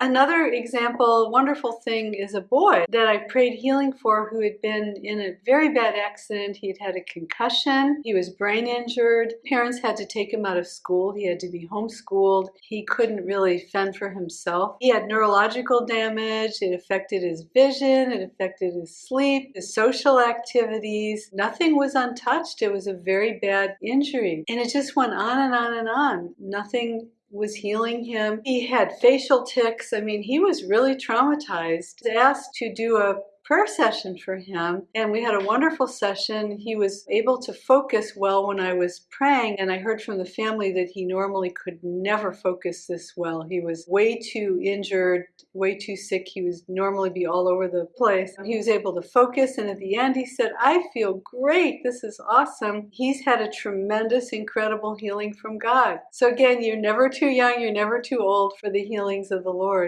Another example, wonderful thing, is a boy that I prayed healing for who had been in a very bad accident. He had had a concussion. He was brain injured. Parents had to take him out of school. He had to be homeschooled. He couldn't really fend for himself. He had neurological damage. It affected his vision. It affected his sleep, his social activities. Nothing was untouched. It was a very bad injury. And it just went on and on and on. Nothing was healing him. He had facial tics. I mean, he was really traumatized. Asked to do a prayer session for him and we had a wonderful session. He was able to focus well when I was praying and I heard from the family that he normally could never focus this well. He was way too injured, way too sick. He was normally be all over the place. He was able to focus and at the end he said, I feel great. This is awesome. He's had a tremendous, incredible healing from God. So again, you're never too young, you're never too old for the healings of the Lord.